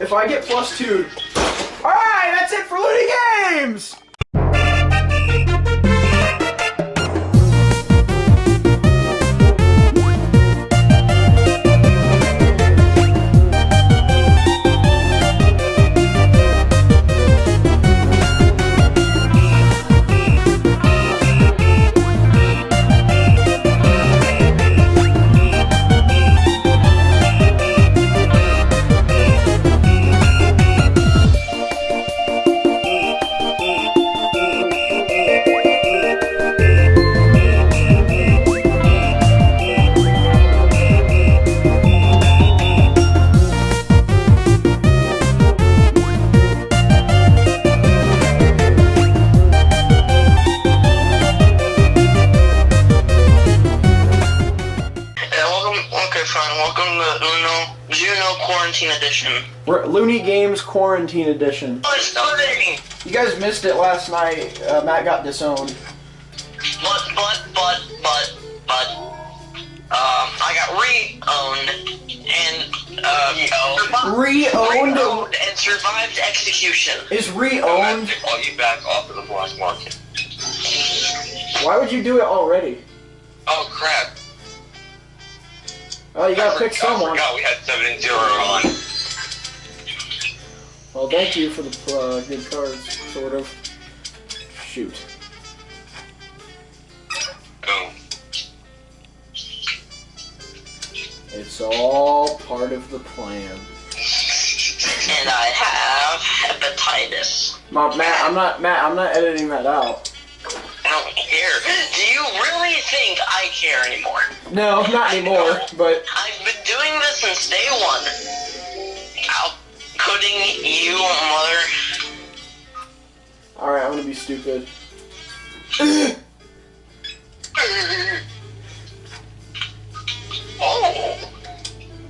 if I get plus two. Alright, that's it for Looney Games! Quarantine Edition. We're Looney Games Quarantine Edition. Oh, it's pudding. You guys missed it last night. Uh, Matt got disowned. But, but, but, but, but. Um, I got re-owned and uh, Re-owned? re-owned and survived execution. Is I'm re-owned? to call you back off of the black market. Why would you do it already? Oh crap! Oh, you gotta I pick forgot- someone. I forgot we had seven and zero on. Well, thank you for the uh, good cards, sort of. Shoot. Boom. It's all part of the plan. And I have hepatitis. Ma- Matt, I'm not Matt. I'm not editing that out. I don't care. Really think I care anymore? No, not anymore. But I've been doing this since day one. Outputting you, mother. all right, I'm gonna be stupid. Oh.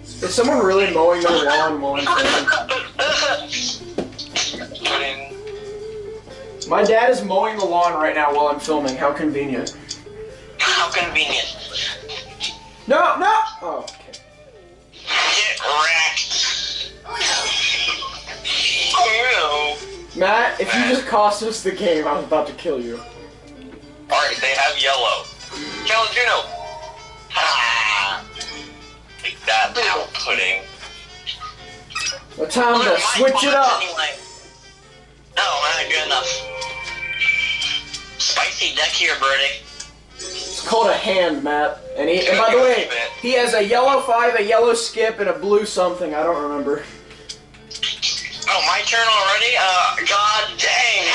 Is someone really mowing their lawn while I'm filming? My dad is mowing the lawn right now while I'm filming. How convenient. Convenient. No, no. Oh, okay. Get wrecked. Oh Matt, if you just cost us the game, I was about to kill you. Alright, they have yellow. Kill Juno! no. Ah. Take that, out pudding. The time to switch it up. Anyway. No, not good enough. Spicy deck here, Birdie. It's called a hand, map. And he, and by the way, he has a yellow five, a yellow skip, and a blue something. I don't remember. Oh, my turn already? Uh, god dang.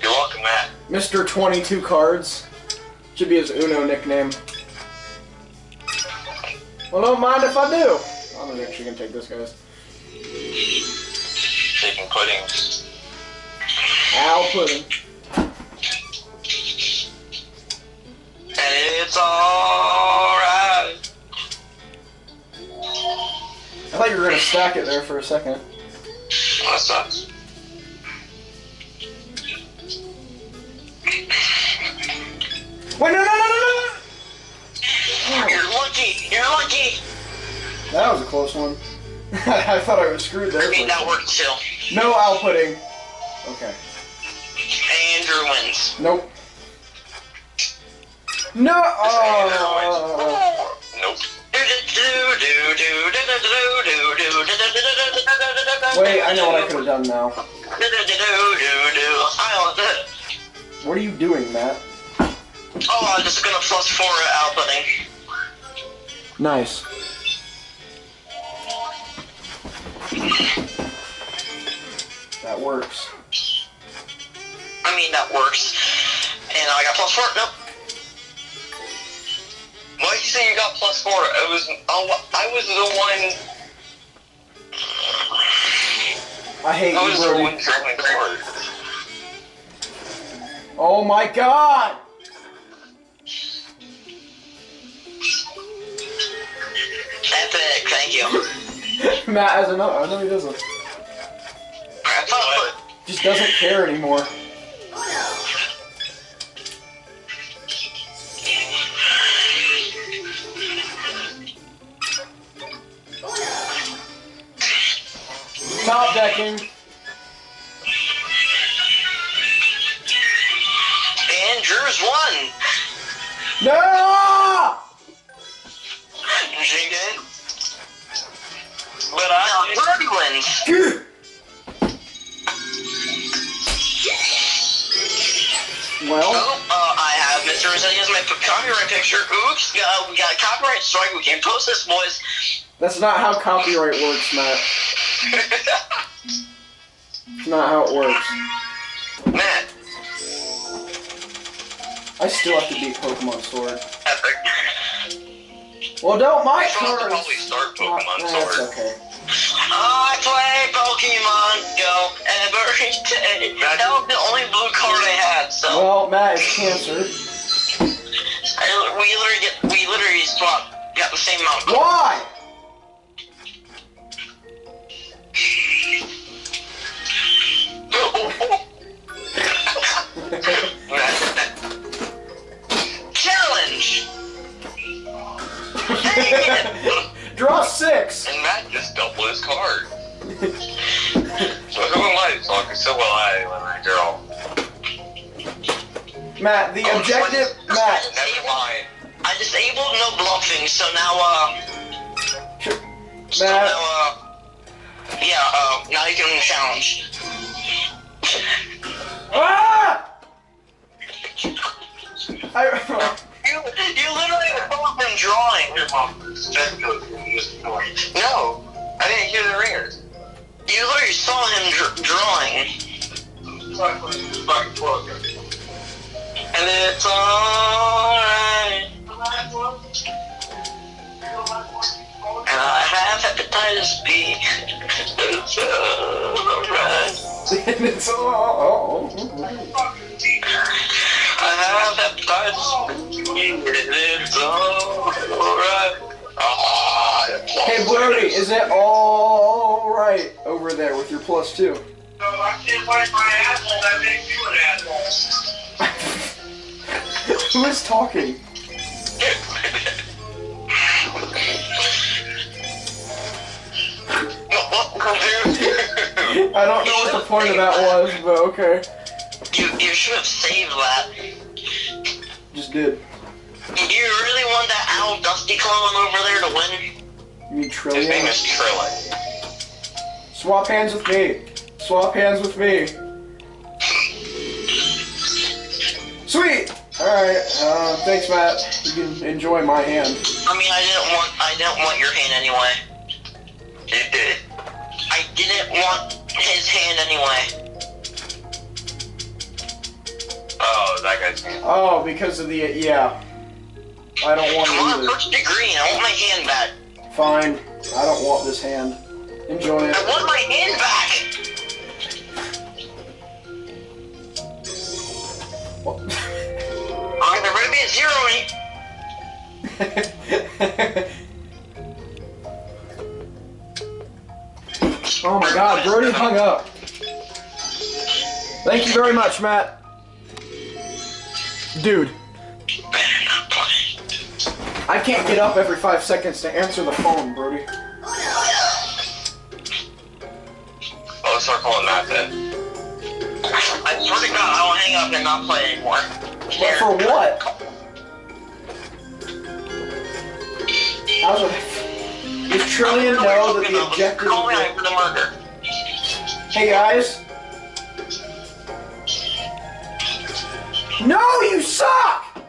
You're welcome, Matt. Mr. 22 cards. Should be his Uno nickname. Well, don't mind if I do. I'm actually gonna take this, guys. Taking pudding. Al Pudding. It's alright. I thought you were gonna stack it there for a second. That sucks. Wait, no, no, no, no, no! You're lucky. You're lucky. That was a close one. I thought I was screwed there. I mean, that worked too. No outputting. Okay. Andrew wins. Nope. No. Oh. Nope. Wait, I know what I could have done now. What are you doing, Matt? Oh, I'm just gonna plus four out pudding. Nice. That works. I mean, that works. And I got plus four. Nope. Why did you say you got plus four? It was. Oh, I was the one. I hate I you, was the Brody. one drawing cards. Oh my god! Epic, thank you. Matt has another. Oh, I know he doesn't. Just doesn't care anymore. Oh, top decking. And Drew's won. No! She did. But I Birdie wins. Phew. Well, Oh, uh, I have Mr. Rosania's my copyright picture. Oops, uh, we got a copyright strike. We can't post this, boys. that's not how copyright works, Matt. It's not how it works. Matt, I still have to beat Pokemon Sword. epic. Well, don't my I should cards. probably start Oh, Pokemon that's Sword. okay. I play Pokemon Go every day. That was the only blue card I had, so Well, Matt is cancer. I, we literally get we literally swapped, got the same amount. Of Why? Matt, the objective. Matt, Never mind. I disabled no bluffing, so now uh, so Matt. now uh, yeah, uh, now you can challenge. Ah! I, You, you literally both been drawing. No, I didn't hear the ringers. You literally saw him dr- drawing. And it's alright. And I have hepatitis B. It's alright. and it's all. I have hepatitis B. It's alright. Hey, Brody, is it all right over there with your plus two? Who is talking? I don't know what the point of that was, but okay. You, you should have saved that. Just did. You really want that Owl Dusty clone over there to win? You mean His trillion? name is Trillin. Swap hands with me. Swap hands with me. Sweet. All right. Uh, thanks, Matt. You can enjoy my hand. I mean, I didn't want I didn't want your hand anyway. You did. I didn't want his hand anyway. Oh, that guy's name. Oh, because of the yeah. I don't want Come on, it either. first degree. I want my hand back. Fine. I don't want this hand. Enjoy it. I want my hand back. What? I'm be a zero. Eh? oh my god, Brody hung up. Thank you very much, Matt. Dude, Better not play. I can't get up every five seconds to answer the phone, Brody. Oh, let's start calling Matt then. I swear to God, I will hang up and not play anymore. But for what? How's it? Does Trillion know that the objective is... me of out for the murder. Hey guys. No, you suck!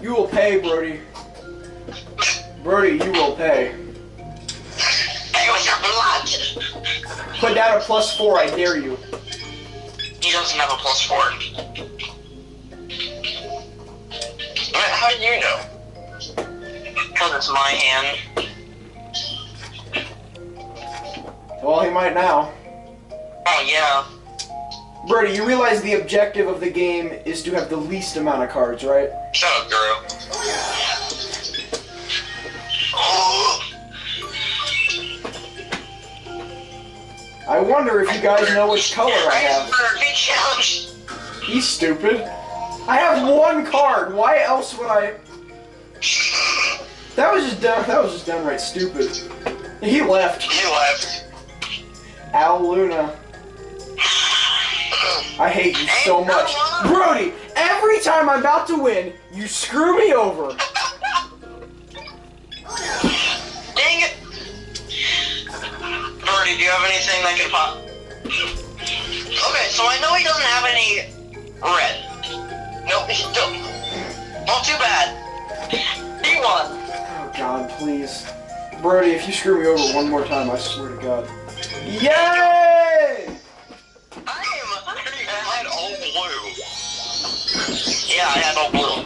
You will pay, Brody. Brody, you will pay. Hey, what's your blood? Put down a plus four, I dare you. He doesn't have a plus four. Matt, how do you know? Because it's my hand. Well, he might now. Oh, yeah. Brody, you realize the objective of the game is to have the least amount of cards, right? Shut up, girl. Oh, I wonder if you guys know which color I have. For a. He's stupid. I have one card. Why else would I? That was just done. That was just downright stupid. He left. He left. Al Luna. I hate you so much. Brody, every time I'm about to win, you screw me over. Dang it! Birdie, do you have anything that can pop? Okay, so I know he doesn't have any red. Nope, he don't. Not too bad. He won. Oh God, please. Brody, if you screw me over one more time, I swear to God. Yay! I had all blue. Yeah, I had all blue.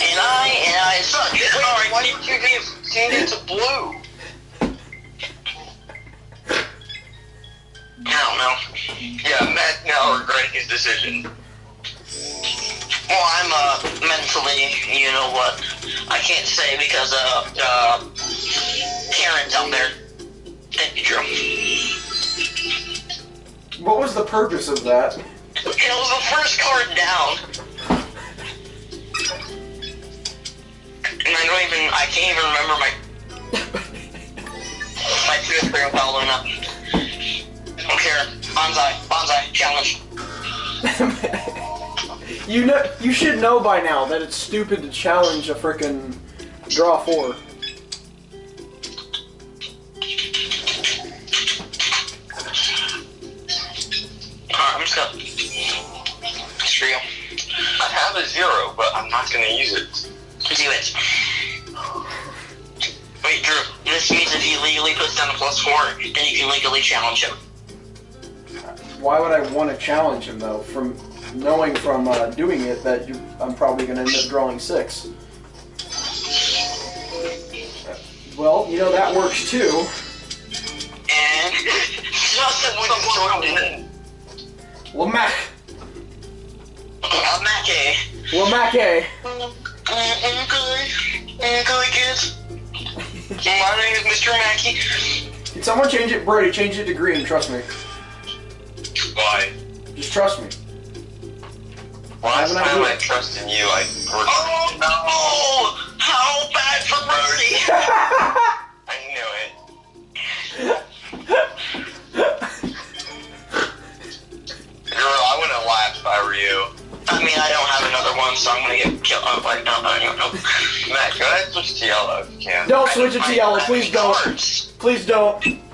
And I and I suck. Wait, Sorry. why did you give it to blue? I don't know. Yeah, Matt now regretting his decision. Well, I'm uh mentally, you know what? I can't say because uh uh Karen's out there. Thank you, Drew. What was the purpose of that? It was the first card down. And I don't even, I can't even remember my, my fifth grade following up. I don't care. Bonsai, bonsai, challenge. you know, you should know by now that it's stupid to challenge a freaking draw four. Alright, I'm just gonna, screw you. I have a zero, but I'm not gonna use it. Do it. Wait, Drew, this means if he legally puts down a plus four, then you can legally challenge him. Why would I want to challenge him though? From knowing from uh, doing it that you, I'm probably going to end up drawing six. Well, you know that works too. And a joined in. Lamac, Mackey. Lamake. Okay, okay, kids. My name is Mr. Mackey. Can someone change it? Brady, change it to green. Trust me. Why? Just trust me. Last I time idea. I trusted you, I forgot. Oh no! How bad for Birdie? I knew it. Girl, I wouldn't laugh if I were you. I mean, I don't have another one, so I'm gonna get killed. Oh, like, no, no, no, no. Matt, go ahead and switch to yellow if you can. Don't switch it to yellow. Please don't. cards. Please don't.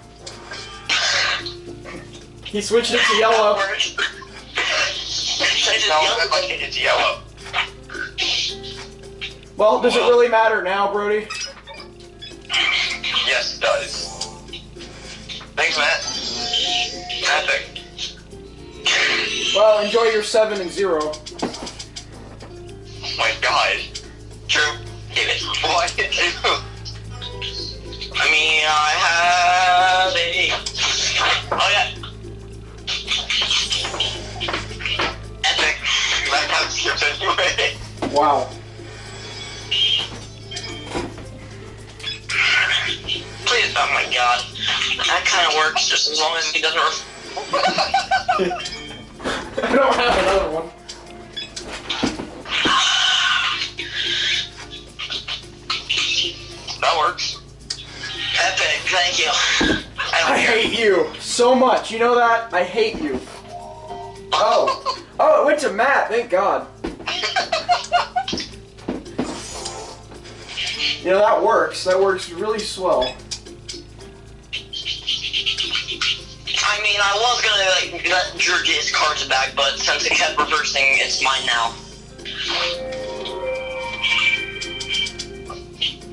He switched it to yellow. Change it to No, yellow. Like it to yellow. Well, does it really matter now, Brody? Yes, it does. Thanks, Matt. Epic. Well, enjoy your seven and zero. Oh my god. True. Give it. Why did you? I mean, I have a. Oh yeah. That got skipped anyway. Wow. Please. Oh my god. That kind of works just as long as he doesn't. Ref- I don't have another one. That works. Epic. Thank you. I I hate you so much. You know that? I hate you. Oh. Oh, it went to Matt. Thank God. You know, that works. That works really swell. I mean, I was gonna like let Drew get his cards back, but since it kept reversing, it's mine now.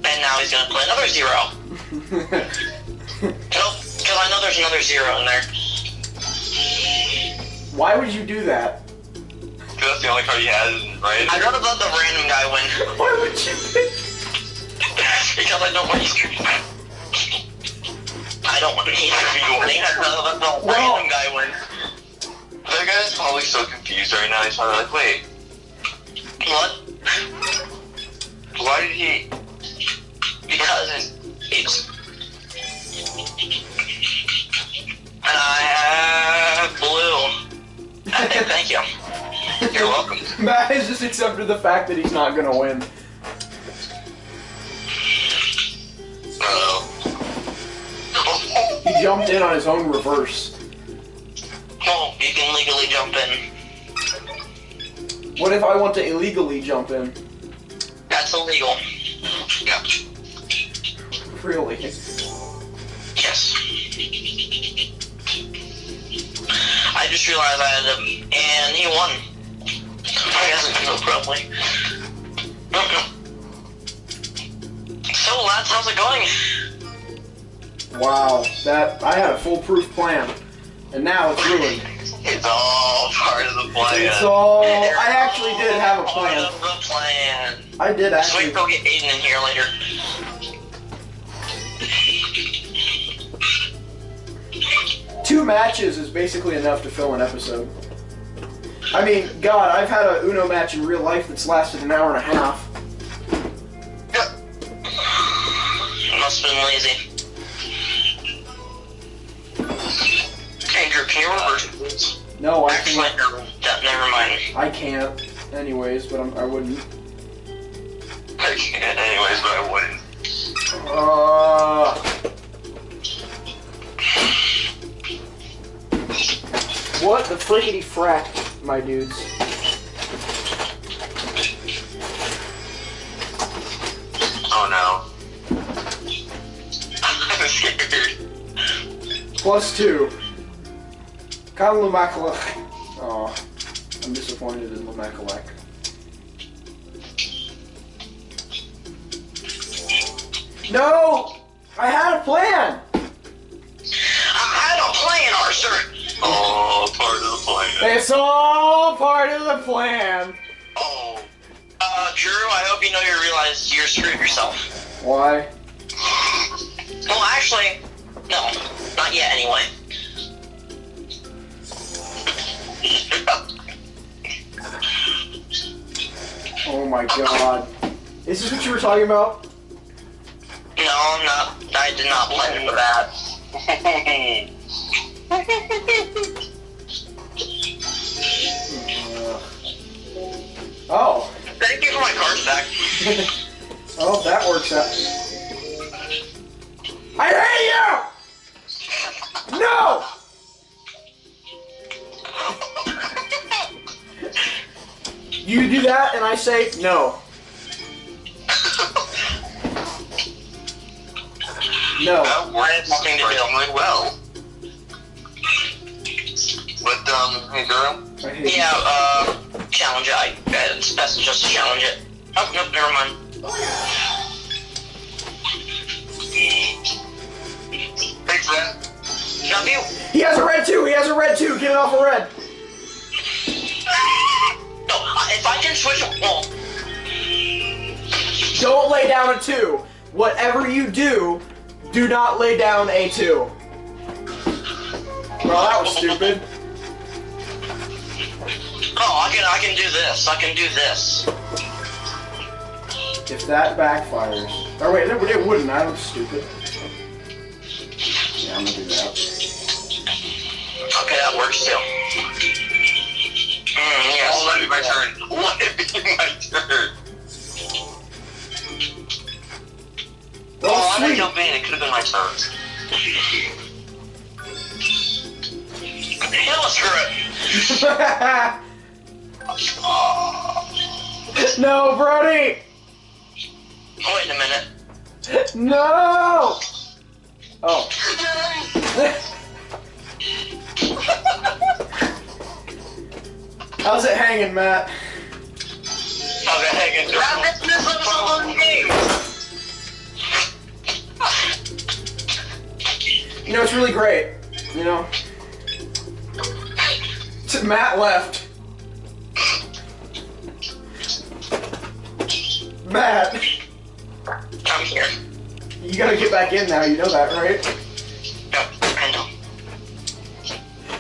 And now he's gonna play another zero. Nope, because I know there's another zero in there. Why would you do that? Because that's the only card he has, right? I'd rather let the random guy win Why would you pick? because I don't want you. I don't want him to be winning. I'd rather let the Well- random guy win. That guy's probably so confused right now. He's probably like, wait, What? why did he? Because it's. And I have blue. Okay, thank you. You're welcome. Matt has just accepted the fact that he's not gonna win. Um, Uh-oh. jumped in on his own reverse. Well, you can legally jump in. What if I want to illegally jump in? That's illegal. Yeah. Really? Yes. I just realized I had him, and he won. I guess I can go probably. So, lads, how's it going? Wow, that I had a foolproof plan, and now it's ruined. It's all part of the plan. It's all. I actually did have a Part plan. of the plan. I did So we can go get Aiden in here later. Two matches is basically enough to fill an episode. I mean, God, I've had a Uno match in real life that's lasted an hour and a half. Must have been lazy. Andrew, can you reverse please? No, I Actually, can't. that, never mind. I can't. Anyways, but I'm, I wouldn't. I can't anyways, but I wouldn't. Uh, what the frickety frack, my dudes? Oh no. I'm scared. Plus two. Kyle Lumakalek. Oh, I'm disappointed in Lumakalek. No! I had a plan! Arthur. Oh, part of the plan. It's all part of the plan. Oh. Uh, Drew, I hope you know you realize you're screwed yourself. Why? Well, actually, no. Not yet, anyway. Oh my god. Is this what you were talking about? No, I'm not. I did not plan for that. Uh, oh. Thank you for my cards back. oh, that works out. I hate you! No! You do that, and I say no. No. That worked Nothing to do. surprisingly well. But, um, hey girl, Yeah, uh, challenge it. I, it's best just to just challenge it. Oh, nope, never mind. thanks man. Love you. you. He has a red too. He has a red too. Get it off a red. No, uh, if I can switch, well, Don't lay down a two. Whatever you do, do not lay down a two. Well, that was stupid. Oh, I can, I can do this. I can do this. If that backfires. Or wait, no, it wouldn't. I look stupid. Yeah, I'm gonna do that. Okay, that works too. Mm, yes. Oh, let it be my turn. Let it be my turn. Oh, Oh, I didn't sweet. in. It could have been my turn. Hell, screw it. No, Brody! Oh, wait a minute. No! Oh. How's it hanging, Matt? Okay, hang in. Grab this on game. You know, it's really great. You know? T- Matt left. Matt, I'm here. you gotta get back in now, you know that, right? No, I know.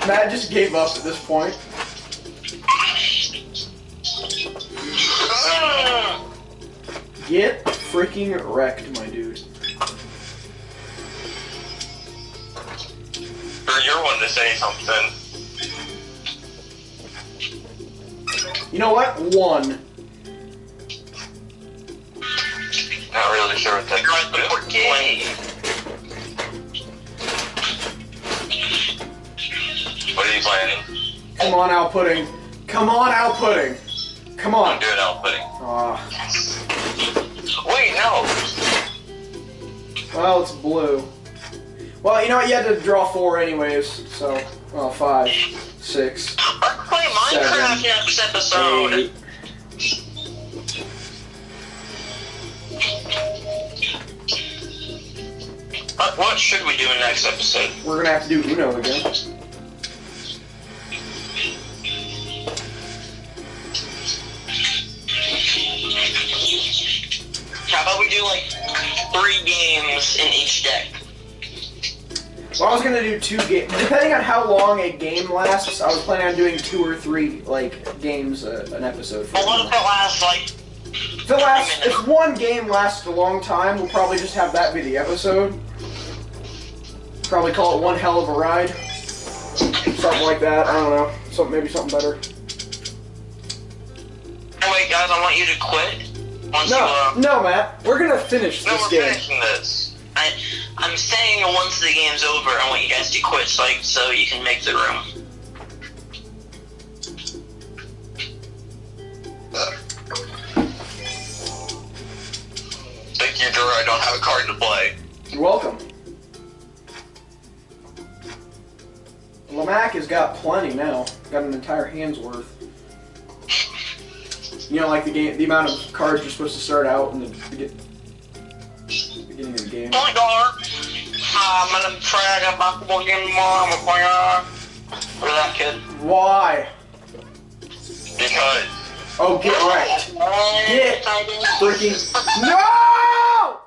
Matt just gave up at this point. Get freaking wrecked, my dude. You're one to say something. You know what? One. Not really sure what that You're at the is. port gate. be playing. Come on, Al Pudding. Come on, Al Pudding. Come I'm on. doing outputting. Ah, Wait, no. well, it's blue. Well, you know what? You had to draw four anyways, so well, five, six, Let's play Minecraft Seven, next episode. eight. What, what should we do in next episode? We're gonna have to do Uno again. How about we do like three games in each deck? Well, I was gonna do two games. Depending on how long a game lasts, I was planning on doing two or three like games uh, an episode. For But what if it lasts like it lasts, if one game lasts a long time, we'll probably just have that be the episode. Probably call it one hell of a ride. Something like that. I don't know. Maybe something better. Oh wait, guys, I want you to quit. Once you, No, uh, no, Matt. We're gonna finish no, this we're game. finishing this. I, I'm saying once the game's over, I want you guys to quit so, I, so you can make the room. Thank you, Drew. I don't have a card to play. You're welcome. Lamac has got plenty now. Got an entire hand's worth. You know, like the game, the amount of cards you're supposed to start out in the begin- beginning of the game. Point guard. I'm gonna try basketball game more. I'm a point guard. For that kid. Why? Because Oh, get wrecked. Oh, get Freaking no!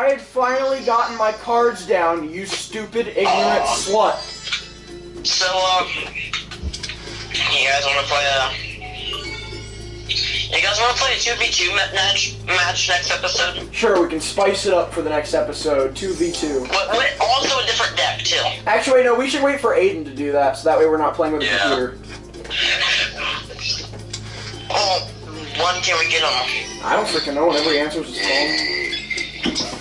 I had finally gotten my cards down. You stupid, ignorant slut. So, um, you guys want to play a? You guys want to play a two v two match match next episode? Sure, we can spice it up for the next episode. Two v two. But with also a different deck too. Actually, no. We should wait for Aiden to do that, so that way we're not playing with the Yeah. computer. Oh, when can we get them? I don't freaking know. Whenever he answers his phone.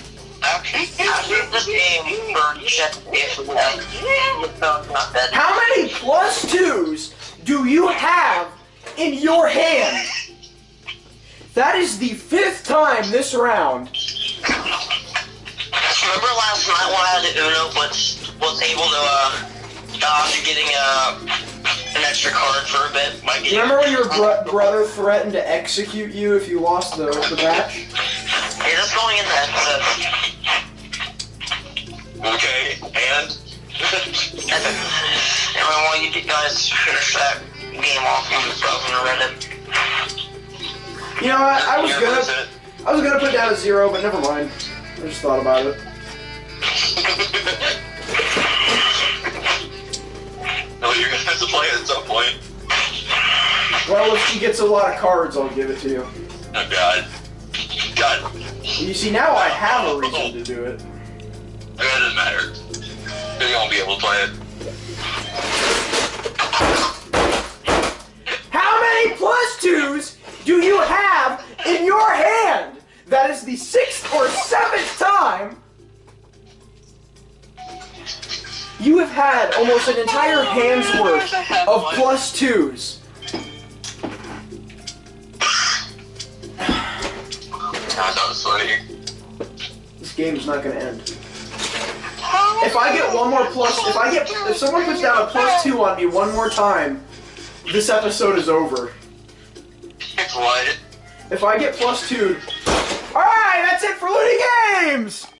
How many plus twos do you have in your hand? That is the fifth time this round. Remember last night when I had Uno was was able to uh dodge getting uh an extra card for a bit by getting Remember when your bro- brother threatened to execute you if you lost the, the match? Hey, that's going in the episode. Okay, and Everyone, while you guys finish that game off, I'm just Reddit. You know what? I was gonna. I was gonna put down a zero, but never mind. I just thought about it. No, oh, you're gonna have to play it at some point. Well, if she gets a lot of cards, I'll give it to you. Oh God. God. You see, now I have a reason to do it. It doesn't matter. You're gonna be able to play it. How many plus twos do you have in your hand? That is the sixth or seventh time you have had almost an entire hand's worth of plus twos. God, that was funny. This game is not going to end. If I get one more plus, if I get, if someone puts down a plus two on me one more time, this episode is over. What? If I get plus two, all right, that's it for Looney Games.